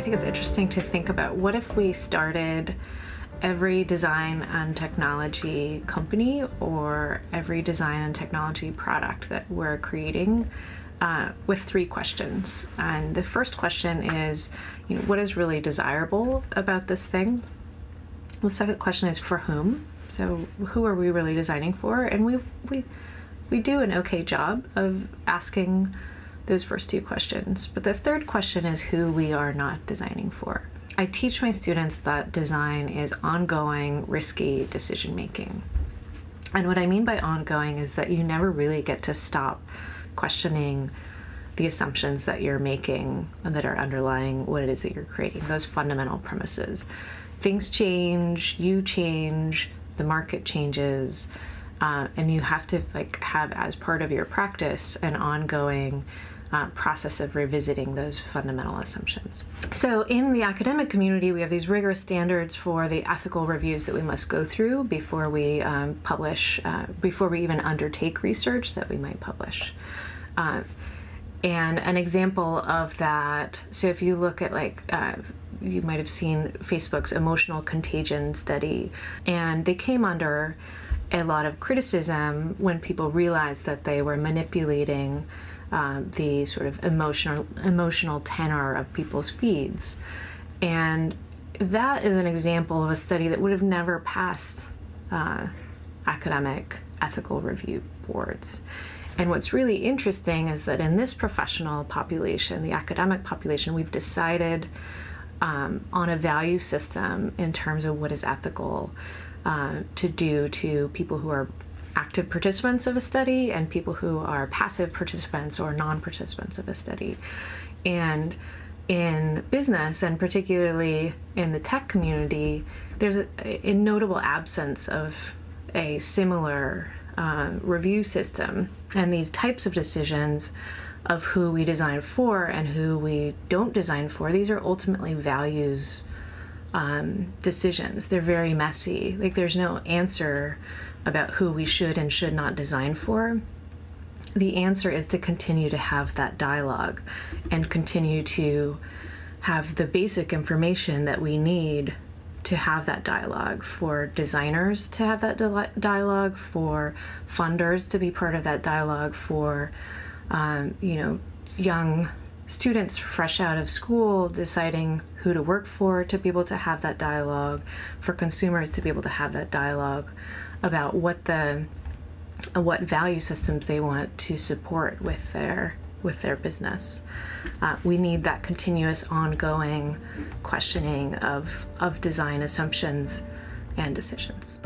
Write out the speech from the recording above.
think it's interesting to think about what if we started every design and technology company or every design and technology product that we're creating uh, with three questions. And the first question is, you know, what is really desirable about this thing? The second question is for whom? So who are we really designing for? And we we we do an okay job of asking those first two questions. But the third question is who we are not designing for. I teach my students that design is ongoing, risky decision making. And what I mean by ongoing is that you never really get to stop questioning the assumptions that you're making and that are underlying what it is that you're creating, those fundamental premises. Things change, you change, the market changes, uh, and you have to like have as part of your practice an ongoing uh, process of revisiting those fundamental assumptions. So in the academic community, we have these rigorous standards for the ethical reviews that we must go through before we um, publish, uh, before we even undertake research that we might publish. Uh, and an example of that, so if you look at like, uh, you might have seen Facebook's emotional contagion study, and they came under a lot of criticism when people realized that they were manipulating uh, the sort of emotional emotional tenor of people's feeds, and that is an example of a study that would have never passed uh, academic ethical review boards. And what's really interesting is that in this professional population, the academic population, we've decided um, on a value system in terms of what is ethical uh, to do to people who are active participants of a study and people who are passive participants or non-participants of a study. And in business and particularly in the tech community, there's a, a notable absence of a similar uh, review system. And these types of decisions of who we design for and who we don't design for, these are ultimately values um, decisions. They're very messy. Like there's no answer about who we should and should not design for. The answer is to continue to have that dialogue and continue to have the basic information that we need to have that dialogue, for designers to have that dialogue, for funders to be part of that dialogue, for um, you know young students fresh out of school deciding who to work for to be able to have that dialogue, for consumers to be able to have that dialogue about what the what value systems they want to support with their with their business. Uh, we need that continuous ongoing questioning of, of design assumptions and decisions.